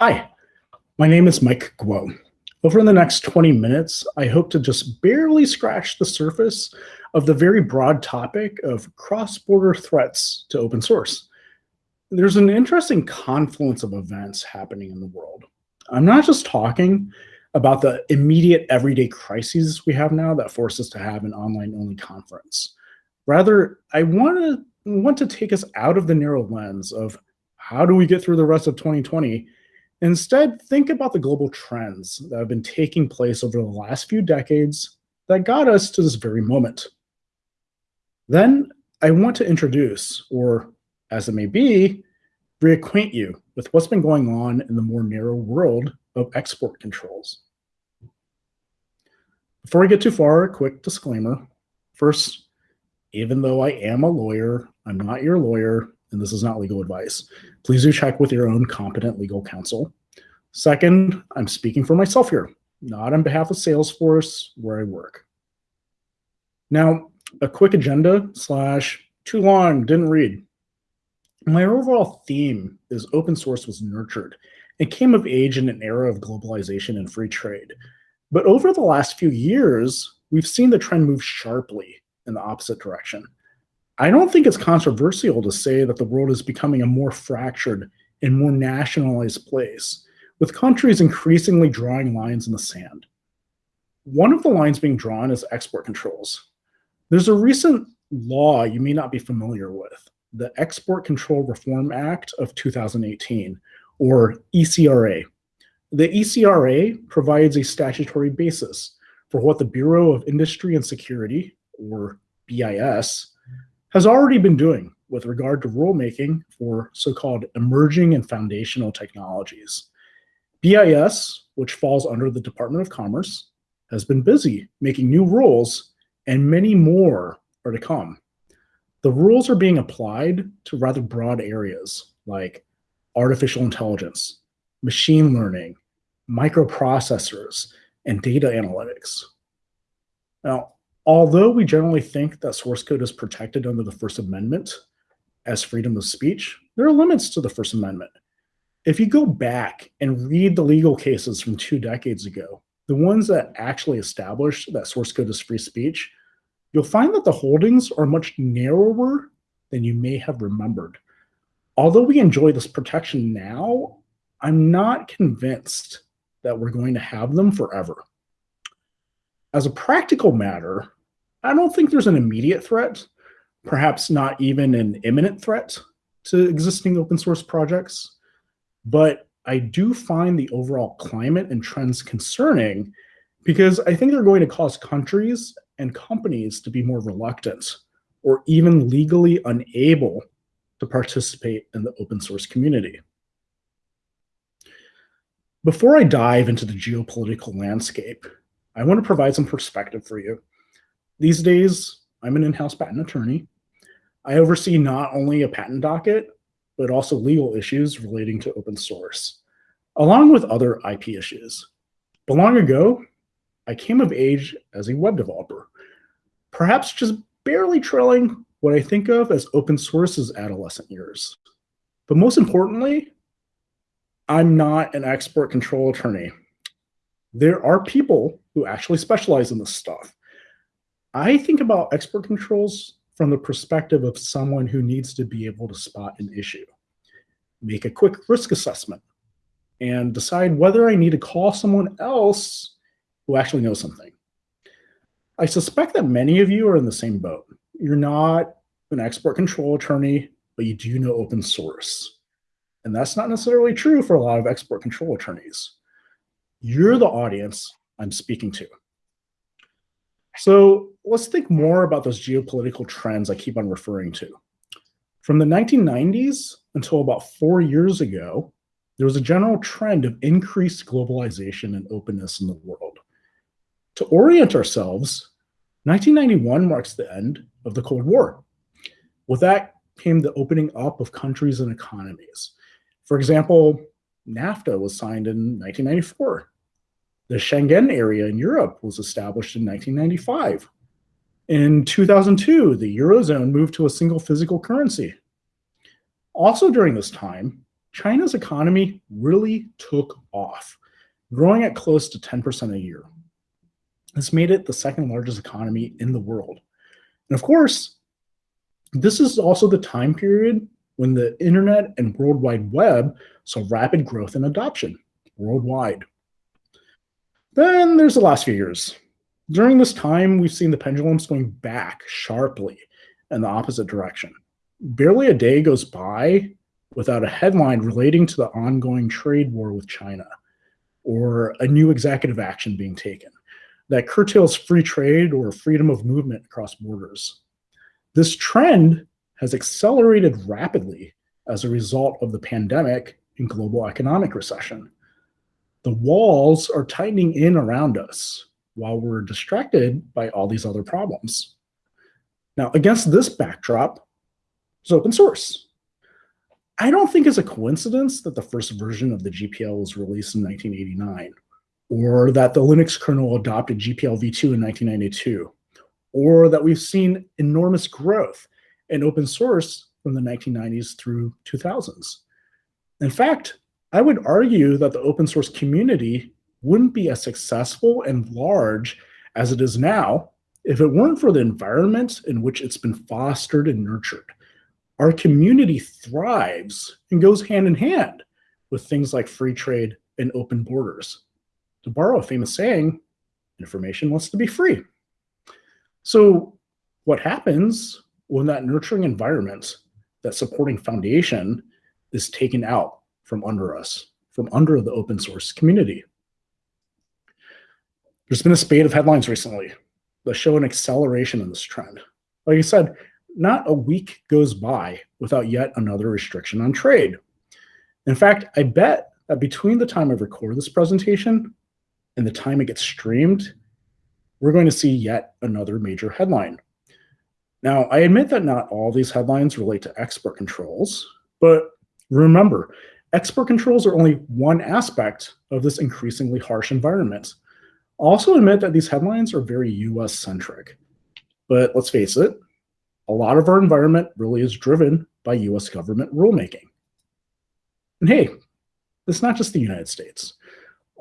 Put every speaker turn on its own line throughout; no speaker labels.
Hi, my name is Mike Guo. Over the next 20 minutes, I hope to just barely scratch the surface of the very broad topic of cross-border threats to open source. There's an interesting confluence of events happening in the world. I'm not just talking about the immediate everyday crises we have now that force us to have an online-only conference. Rather, I want to want to take us out of the narrow lens of how do we get through the rest of 2020 Instead, think about the global trends that have been taking place over the last few decades that got us to this very moment. Then I want to introduce, or as it may be, reacquaint you with what's been going on in the more narrow world of export controls. Before I get too far, a quick disclaimer. First, even though I am a lawyer, I'm not your lawyer, and this is not legal advice. Please do check with your own competent legal counsel. Second, I'm speaking for myself here, not on behalf of Salesforce, where I work. Now, a quick agenda slash too long, didn't read. My overall theme is open source was nurtured It came of age in an era of globalization and free trade. But over the last few years, we've seen the trend move sharply in the opposite direction. I don't think it's controversial to say that the world is becoming a more fractured and more nationalized place, with countries increasingly drawing lines in the sand. One of the lines being drawn is export controls. There's a recent law you may not be familiar with, the Export Control Reform Act of 2018, or ECRA. The ECRA provides a statutory basis for what the Bureau of Industry and Security, or BIS, has already been doing with regard to rulemaking for so-called emerging and foundational technologies. BIS, which falls under the Department of Commerce, has been busy making new rules and many more are to come. The rules are being applied to rather broad areas like artificial intelligence, machine learning, microprocessors, and data analytics. Now, Although we generally think that source code is protected under the First Amendment as freedom of speech, there are limits to the First Amendment. If you go back and read the legal cases from two decades ago, the ones that actually established that source code is free speech, you'll find that the holdings are much narrower than you may have remembered. Although we enjoy this protection now, I'm not convinced that we're going to have them forever. As a practical matter, I don't think there's an immediate threat, perhaps not even an imminent threat to existing open source projects, but I do find the overall climate and trends concerning because I think they're going to cause countries and companies to be more reluctant or even legally unable to participate in the open source community. Before I dive into the geopolitical landscape, I want to provide some perspective for you. These days, I'm an in-house patent attorney. I oversee not only a patent docket, but also legal issues relating to open source, along with other IP issues. But long ago, I came of age as a web developer, perhaps just barely trailing what I think of as open source's adolescent years. But most importantly, I'm not an export control attorney. There are people who actually specialize in this stuff. I think about export controls from the perspective of someone who needs to be able to spot an issue, make a quick risk assessment, and decide whether I need to call someone else who actually knows something. I suspect that many of you are in the same boat. You're not an export control attorney, but you do know open source. And that's not necessarily true for a lot of export control attorneys. You're the audience I'm speaking to. So let's think more about those geopolitical trends I keep on referring to. From the 1990s until about four years ago, there was a general trend of increased globalization and openness in the world. To orient ourselves, 1991 marks the end of the Cold War. With that came the opening up of countries and economies. For example, NAFTA was signed in 1994. The Schengen area in Europe was established in 1995. In 2002, the Eurozone moved to a single physical currency. Also during this time, China's economy really took off, growing at close to 10% a year. This made it the second largest economy in the world. And of course, this is also the time period when the internet and World Wide Web saw rapid growth and adoption worldwide. Then there's the last few years. During this time, we've seen the pendulums going back sharply in the opposite direction. Barely a day goes by without a headline relating to the ongoing trade war with China or a new executive action being taken that curtails free trade or freedom of movement across borders. This trend has accelerated rapidly as a result of the pandemic and global economic recession. The walls are tightening in around us while we're distracted by all these other problems. Now, against this backdrop is open source. I don't think it's a coincidence that the first version of the GPL was released in 1989, or that the Linux kernel adopted GPL v2 in 1992, or that we've seen enormous growth in open source from the 1990s through 2000s. In fact, I would argue that the open source community wouldn't be as successful and large as it is now if it weren't for the environment in which it's been fostered and nurtured our community thrives and goes hand in hand with things like free trade and open borders. To borrow a famous saying, information wants to be free. So what happens when that nurturing environment, that supporting foundation is taken out from under us, from under the open source community? There's been a spate of headlines recently that show an acceleration in this trend. Like I said, not a week goes by without yet another restriction on trade. In fact, I bet that between the time I record this presentation and the time it gets streamed, we're going to see yet another major headline. Now, I admit that not all these headlines relate to export controls, but remember, export controls are only one aspect of this increasingly harsh environment. Also admit that these headlines are very US centric, but let's face it, a lot of our environment really is driven by US government rulemaking. And hey, it's not just the United States.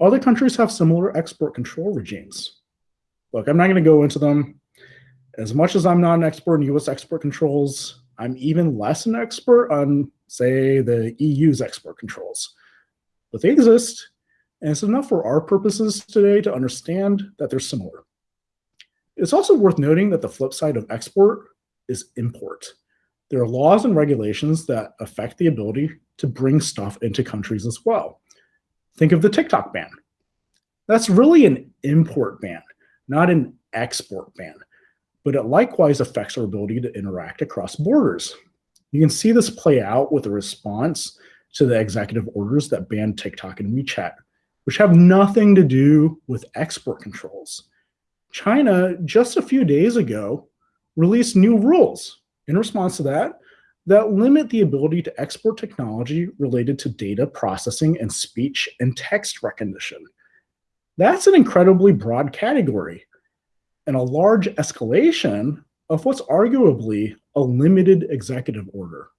Other countries have similar export control regimes. Look, I'm not going to go into them. As much as I'm not an expert in US export controls, I'm even less an expert on, say, the EU's export controls. But they exist, and it's enough for our purposes today to understand that they're similar. It's also worth noting that the flip side of export is import. There are laws and regulations that affect the ability to bring stuff into countries as well. Think of the TikTok ban. That's really an import ban, not an export ban, but it likewise affects our ability to interact across borders. You can see this play out with a response to the executive orders that banned TikTok and WeChat, which have nothing to do with export controls. China, just a few days ago, released new rules in response to that that limit the ability to export technology related to data processing and speech and text recognition. That's an incredibly broad category and a large escalation of what's arguably a limited executive order.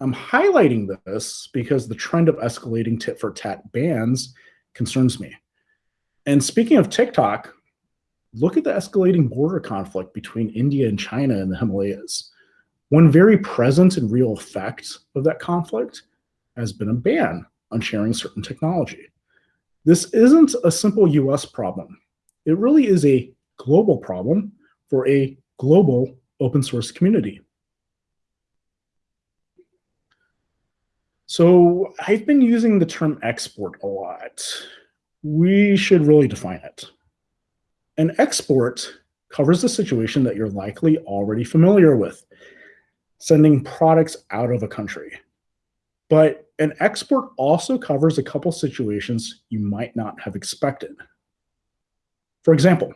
I'm highlighting this because the trend of escalating tit for tat bans concerns me. And speaking of TikTok, look at the escalating border conflict between India and China in the Himalayas. One very present and real effect of that conflict has been a ban on sharing certain technology. This isn't a simple US problem. It really is a global problem for a global open source community. So I've been using the term export a lot. We should really define it. An export covers a situation that you're likely already familiar with, sending products out of a country. But an export also covers a couple situations you might not have expected. For example,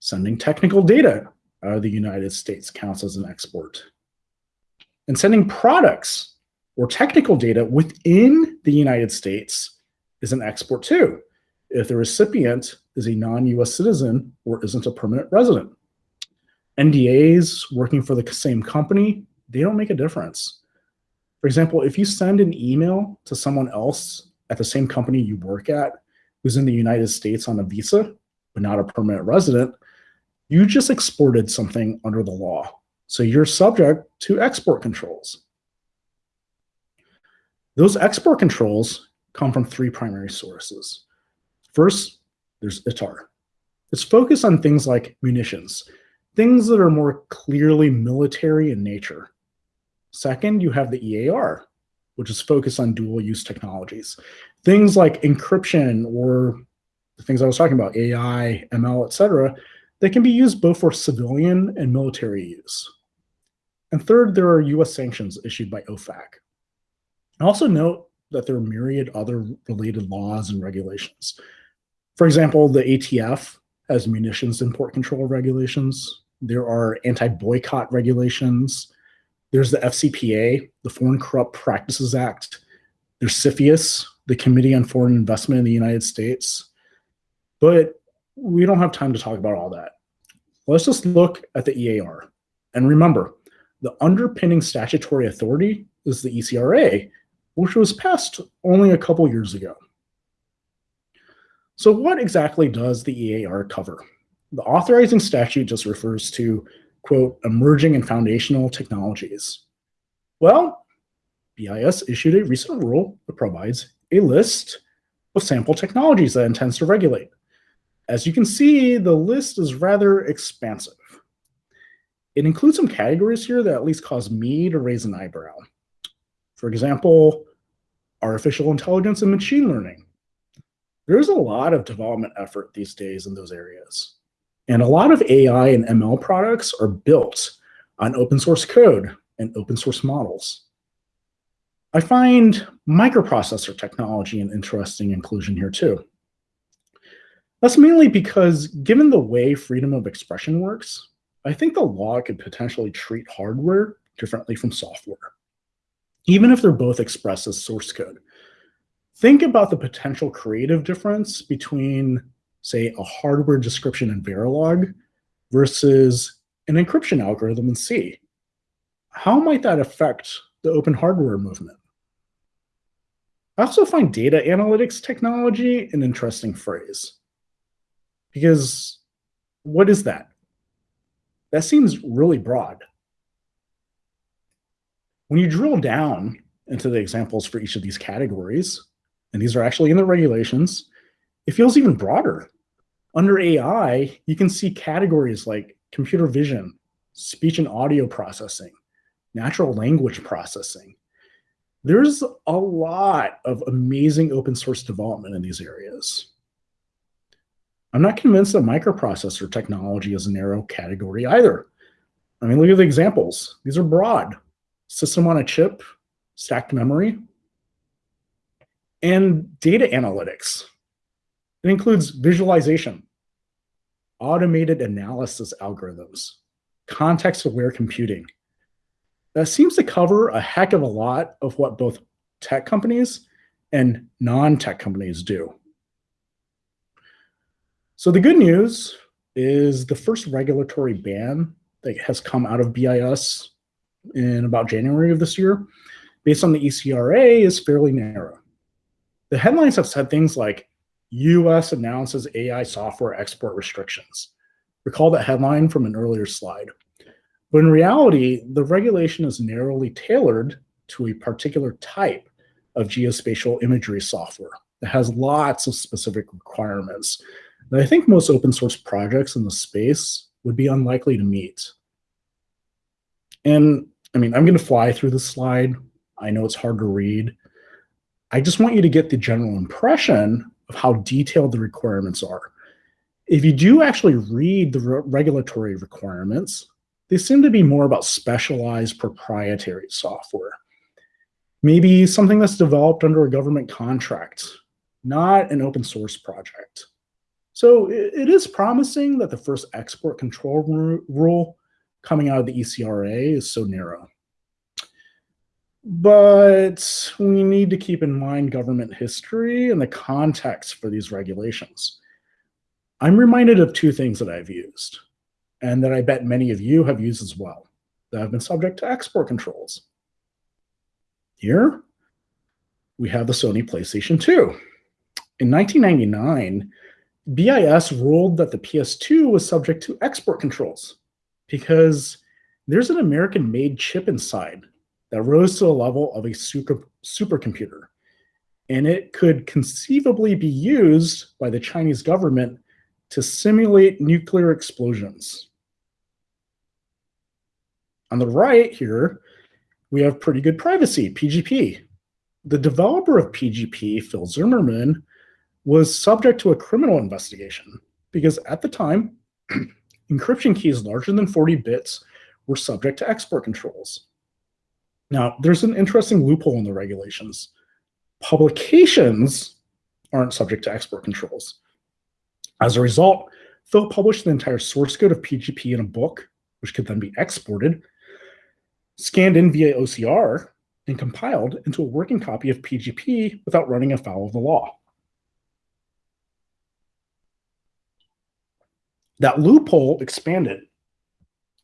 sending technical data out of the United States counts as an export. And sending products or technical data within the United States is an export too if the recipient is a non-US citizen or isn't a permanent resident. NDAs working for the same company, they don't make a difference. For example, if you send an email to someone else at the same company you work at who's in the United States on a visa, but not a permanent resident, you just exported something under the law. So you're subject to export controls. Those export controls come from three primary sources. First, there's ITAR. It's focused on things like munitions, things that are more clearly military in nature. Second, you have the EAR, which is focused on dual use technologies. Things like encryption or the things I was talking about, AI, ML, etc., they can be used both for civilian and military use. And third, there are US sanctions issued by OFAC. Also note that there are myriad other related laws and regulations. For example, the ATF has munitions import control regulations. There are anti-boycott regulations. There's the FCPA, the Foreign Corrupt Practices Act. There's CFIUS, the Committee on Foreign Investment in the United States. But we don't have time to talk about all that. Let's just look at the EAR. And remember, the underpinning statutory authority is the ECRA, which was passed only a couple years ago. So what exactly does the EAR cover? The authorizing statute just refers to, quote, emerging and foundational technologies. Well, BIS issued a recent rule that provides a list of sample technologies that intends to regulate. As you can see, the list is rather expansive. It includes some categories here that at least cause me to raise an eyebrow. For example, artificial intelligence and machine learning. There's a lot of development effort these days in those areas. And a lot of AI and ML products are built on open source code and open source models. I find microprocessor technology an interesting inclusion here too. That's mainly because given the way freedom of expression works, I think the law could potentially treat hardware differently from software even if they're both expressed as source code. Think about the potential creative difference between, say, a hardware description in Verilog versus an encryption algorithm in C. How might that affect the open hardware movement? I also find data analytics technology an interesting phrase. Because what is that? That seems really broad. When you drill down into the examples for each of these categories, and these are actually in the regulations, it feels even broader. Under AI, you can see categories like computer vision, speech and audio processing, natural language processing. There's a lot of amazing open source development in these areas. I'm not convinced that microprocessor technology is a narrow category either. I mean, look at the examples. These are broad system on a chip, stacked memory, and data analytics. It includes visualization, automated analysis algorithms, context-aware computing. That seems to cover a heck of a lot of what both tech companies and non-tech companies do. So the good news is the first regulatory ban that has come out of BIS in about January of this year, based on the ECRA, is fairly narrow. The headlines have said things like, US announces AI software export restrictions. Recall that headline from an earlier slide. But in reality, the regulation is narrowly tailored to a particular type of geospatial imagery software that has lots of specific requirements that I think most open source projects in the space would be unlikely to meet. And I mean, I'm going to fly through the slide. I know it's hard to read. I just want you to get the general impression of how detailed the requirements are. If you do actually read the re regulatory requirements, they seem to be more about specialized proprietary software. Maybe something that's developed under a government contract, not an open source project. So it, is promising that the first export control rule coming out of the ECRA is so narrow. But we need to keep in mind government history and the context for these regulations. I'm reminded of two things that I've used, and that I bet many of you have used as well, that have been subject to export controls. Here, we have the Sony PlayStation 2. In 1999, BIS ruled that the PS2 was subject to export controls because there's an American made chip inside that rose to the level of a super, supercomputer. And it could conceivably be used by the Chinese government to simulate nuclear explosions. On the right here, we have pretty good privacy, PGP. The developer of PGP, Phil Zimmermann, was subject to a criminal investigation because at the time, encryption keys larger than 40 bits were subject to export controls. Now, there's an interesting loophole in the regulations. Publications aren't subject to export controls. As a result, Phil published the entire source code of PGP in a book, which could then be exported, scanned in via OCR, and compiled into a working copy of PGP without running afoul of the law. That loophole expanded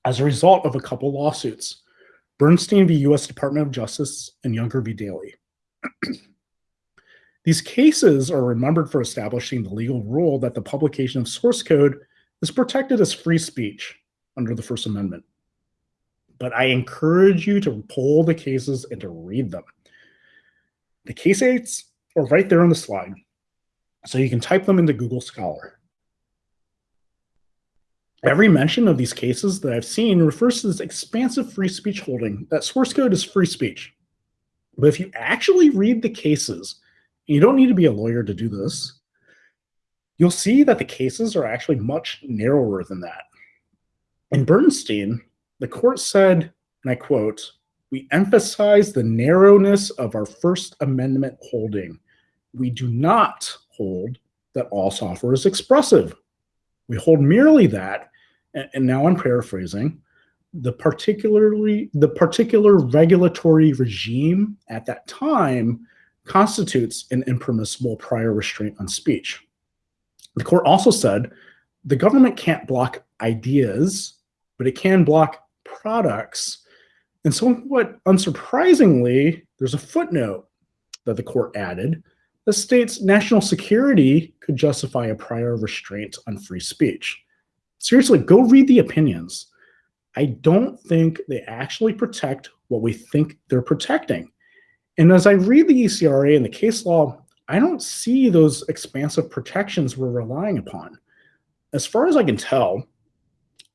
as a result of a couple lawsuits, Bernstein v. U.S. Department of Justice and Junger v. Daley. These cases are remembered for establishing the legal rule that the publication of source code is protected as free speech under the First Amendment. But I encourage you to pull the cases and to read them. The case aids are right there on the slide, so you can type them into Google Scholar. Every mention of these cases that I've seen refers to this expansive free speech holding that source code is free speech. But if you actually read the cases, and you don't need to be a lawyer to do this, you'll see that the cases are actually much narrower than that. In Bernstein, the court said, and I quote, we emphasize the narrowness of our First Amendment holding. We do not hold that all software is expressive. We hold merely that and now I'm paraphrasing, the particularly the particular regulatory regime at that time constitutes an impermissible prior restraint on speech. The court also said the government can't block ideas, but it can block products. And somewhat unsurprisingly, there's a footnote that the court added that states national security could justify a prior restraint on free speech seriously, go read the opinions. I don't think they actually protect what we think they're protecting. And as I read the ECRA and the case law, I don't see those expansive protections we're relying upon. As far as I can tell,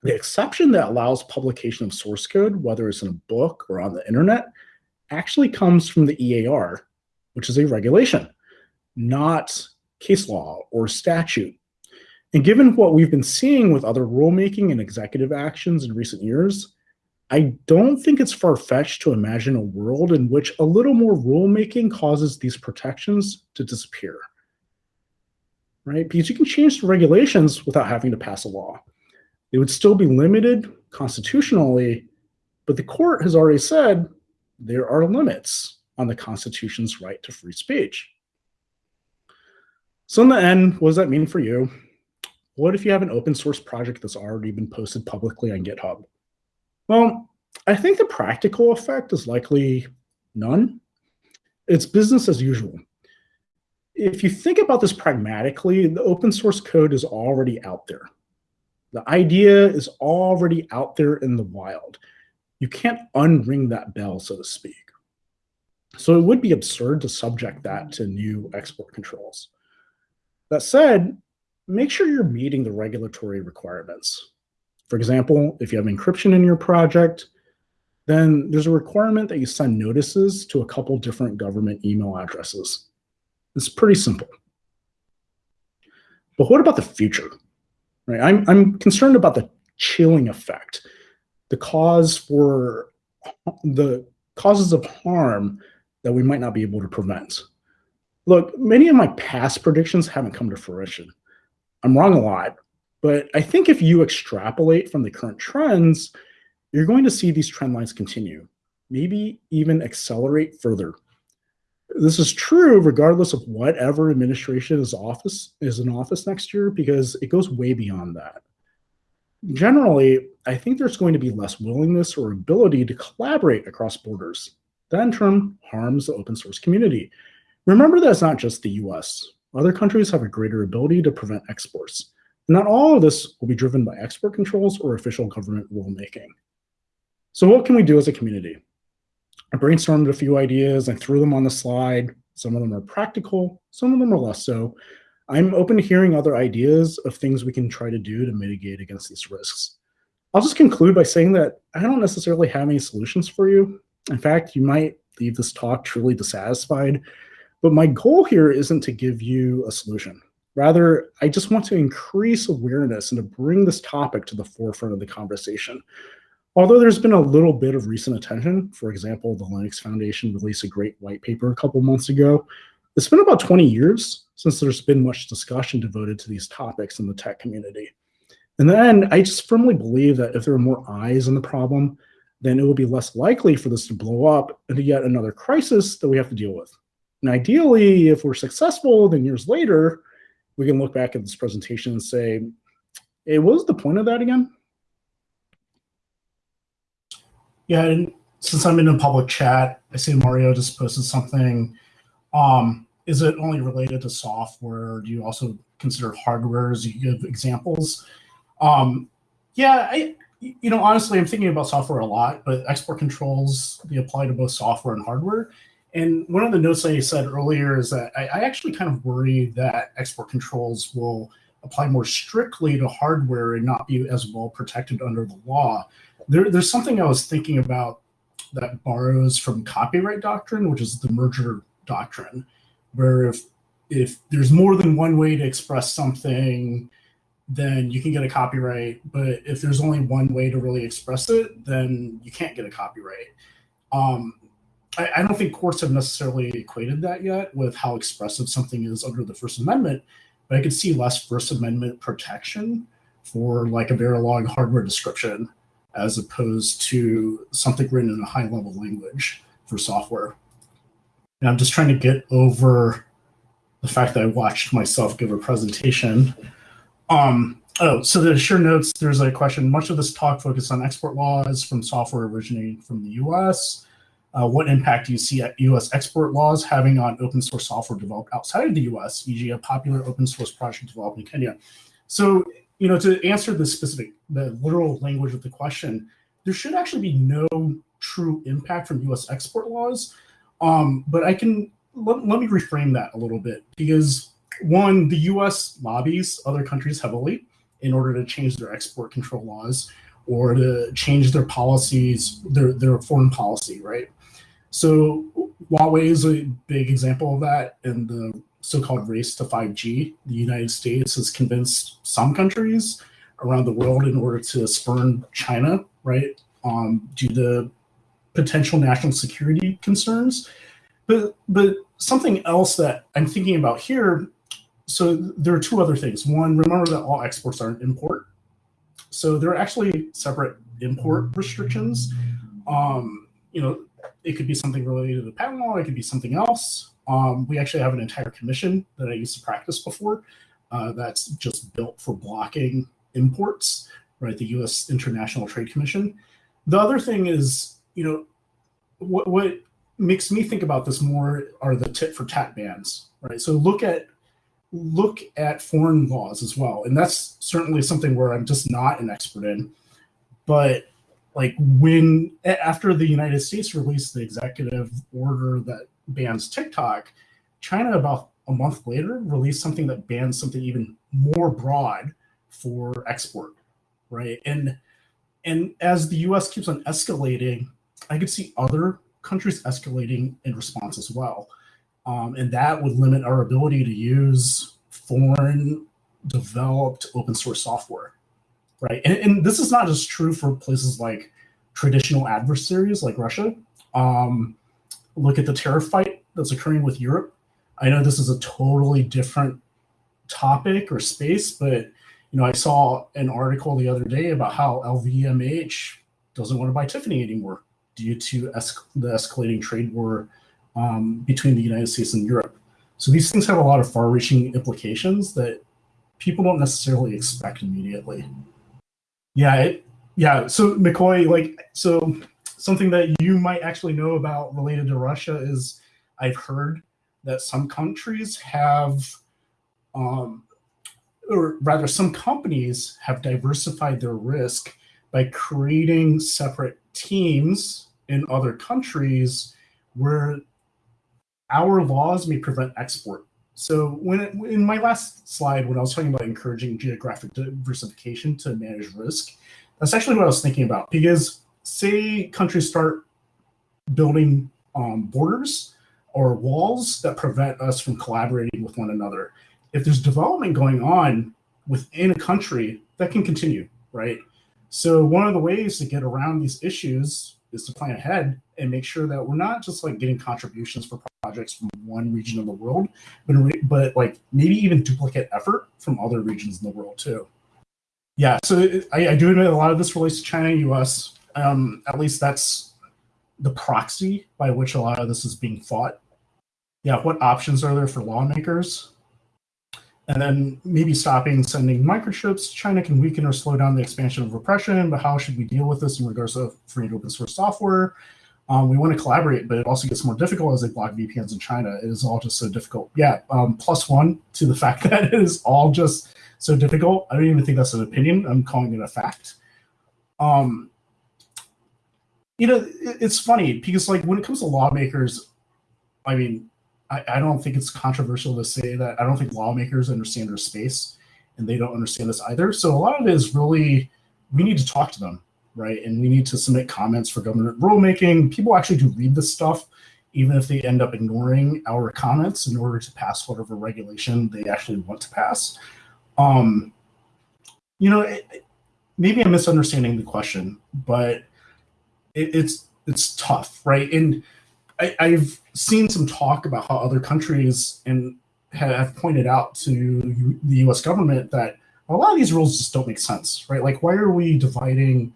the exception that allows publication of source code, whether it's in a book or on the internet, actually comes from the EAR, which is a regulation, not case law or statute. And given what we've been seeing with other rulemaking and executive actions in recent years, I don't think it's far-fetched to imagine a world in which a little more rulemaking causes these protections to disappear. Right? Because you can change the regulations without having to pass a law. They would still be limited constitutionally, but the court has already said there are limits on the Constitution's right to free speech. So in the end, what does that mean for you? What if you have an open source project that's already been posted publicly on GitHub? Well, I think the practical effect is likely none. It's business as usual. If you think about this pragmatically, the open source code is already out there. The idea is already out there in the wild. You can't unring that bell, so to speak. So it would be absurd to subject that to new export controls. That said, make sure you're meeting the regulatory requirements. For example, if you have encryption in your project, then there's a requirement that you send notices to a couple different government email addresses. It's pretty simple. But what about the future? Right? I'm, I'm concerned about the chilling effect, the cause for the causes of harm that we might not be able to prevent. Look, many of my past predictions haven't come to fruition. I'm wrong a lot, but I think if you extrapolate from the current trends, you're going to see these trend lines continue, maybe even accelerate further. This is true regardless of whatever administration is office is in office next year, because it goes way beyond that. Generally, I think there's going to be less willingness or ability to collaborate across borders. that in turn harms the open source community. Remember that it's not just the US. Other countries have a greater ability to prevent exports. Not all of this will be driven by export controls or official government rulemaking. So what can we do as a community? I brainstormed a few ideas, I threw them on the slide. Some of them are practical, some of them are less so. I'm open to hearing other ideas of things we can try to do to mitigate against these risks. I'll just conclude by saying that I don't necessarily have any solutions for you. In fact, you might leave this talk truly dissatisfied, but my goal here isn't to give you a solution. Rather, I just want to increase awareness and to bring this topic to the forefront of the conversation. Although there's been a little bit of recent attention, for example, the Linux Foundation released a great white paper a couple months ago, it's been about 20 years since there's been much discussion devoted to these topics in the tech community. And then I just firmly believe that if there are more eyes on the problem, then it will be less likely for this to blow up into yet another crisis that we have to deal with. And ideally, if we're successful, then years later, we can look back at this presentation and say, hey, what was the point of that again? Yeah, and since I'm in a public chat, I see Mario just posted something. Um, is it only related to software? Do you also consider hardware as you give examples? Um, yeah, I, you know, honestly, I'm thinking about software a lot, but export controls, they apply to both software and hardware. And one of the notes I said earlier is that I, I actually kind of worry that export controls will apply more strictly to hardware and not be as well protected under the law. There, there's something I was thinking about that borrows from copyright doctrine, which is the merger doctrine, where if if there's more than one way to express something, then you can get a copyright. But if there's only one way to really express it, then you can't get a copyright. Um, I, I don't think courts have necessarily equated that yet with how expressive something is under the First Amendment, but I could see less First Amendment protection for like a Verilog hardware description as opposed to something written in a high level language for software. And I'm just trying to get over the fact that I watched myself give a presentation. Um, oh, so the sure notes, there's a question. Much of this talk focused on export laws from software originating from the US. Uh, what impact do you see US export laws having on open source software developed outside of the US, e.g. a popular open source project developed in Kenya? So, you know, to answer the specific, the literal language of the question, there should actually be no true impact from US export laws. Um, but I can, let, let me reframe that a little bit because one, the US lobbies other countries heavily in order to change their export control laws or to change their policies, their, their foreign policy, right? So Huawei is a big example of that in the so-called race to 5G. The United States has convinced some countries around the world in order to spurn China, right, um, due to potential national security concerns. But, but something else that I'm thinking about here, so there are two other things. One, remember that all exports are an import. So there are actually separate import restrictions. Um, you know, it could be something related to the patent law. It could be something else. Um, we actually have an entire commission that I used to practice before uh, that's just built for blocking imports, right? The U.S. International Trade Commission. The other thing is, you know, what, what makes me think about this more are the tit for tat bans, right? So look at look at foreign laws as well, and that's certainly something where I'm just not an expert in. But like when after the United States released the executive order that bans TikTok, China about a month later released something that bans something even more broad for export, right? And and as the U.S. keeps on escalating, I could see other countries escalating in response as well, um, and that would limit our ability to use foreign developed open source software right? And, and, this is not just true for places like traditional adversaries like Russia. Um, look at the tariff fight that's occurring with Europe. I know this is a totally different topic or space, but you know, I saw an article the other day about how LVMH doesn't want to buy Tiffany anymore due to es the escalating trade war um, between the United States and Europe. So these things have a lot of far-reaching implications that people don't necessarily expect immediately. Yeah, it, yeah. So McCoy, like, so something that you might actually know about related to Russia is I've heard that some countries have, um, or rather, some companies have diversified their risk by creating separate teams in other countries where our laws may prevent export. So when it, in my last slide, when I was talking about encouraging geographic diversification to manage risk, that's actually what I was thinking about because say countries start building um, borders or walls that prevent us from collaborating with one another. If there's development going on within a country, that can continue, right? So one of the ways to get around these issues is to plan ahead and make sure that we're not just like getting contributions for projects from one region of the world, but but like maybe even duplicate effort from other regions in the world too. Yeah, so I, I do admit a lot of this relates to China, and U.S. Um, at least that's the proxy by which a lot of this is being fought. Yeah, what options are there for lawmakers? And then maybe stopping sending microchips. China can weaken or slow down the expansion of repression, but how should we deal with this in regards to free and open source software? Um, we want to collaborate, but it also gets more difficult as they block VPNs in China. It is all just so difficult. Yeah, um, plus one to the fact that it is all just so difficult. I don't even think that's an opinion. I'm calling it a fact. Um, you know, it, it's funny because like when it comes to lawmakers, I mean, I, I don't think it's controversial to say that I don't think lawmakers understand their space and they don't understand this either. So a lot of it is really we need to talk to them, right? And we need to submit comments for government rulemaking. People actually do read this stuff, even if they end up ignoring our comments in order to pass whatever regulation they actually want to pass. Um, you know, it, maybe I'm misunderstanding the question, but it, it's it's tough, right? And I, I've seen some talk about how other countries and have pointed out to the U.S. government that a lot of these rules just don't make sense, right? Like, why are we dividing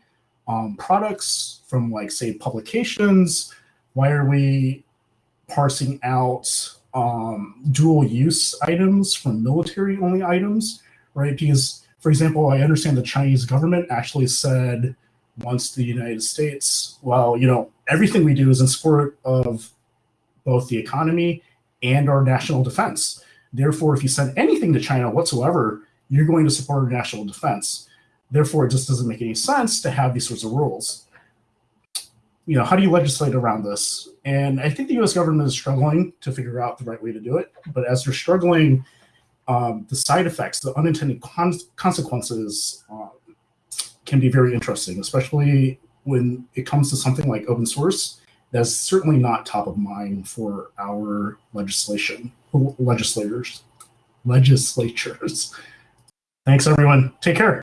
um, products from, like, say, publications? Why are we parsing out um, dual use items from military only items, right? Because, for example, I understand the Chinese government actually said once the United States, well, you know, everything we do is in support of both the economy and our national defense. Therefore, if you send anything to China whatsoever, you're going to support our national defense. Therefore, it just doesn't make any sense to have these sorts of rules. You know, how do you legislate around this? And I think the US government is struggling to figure out the right way to do it. But as they're struggling, um, the side effects, the unintended con consequences um, can be very interesting, especially when it comes to something like open source that's certainly not top of mind for our legislation legislators legislatures. Thanks everyone. Take care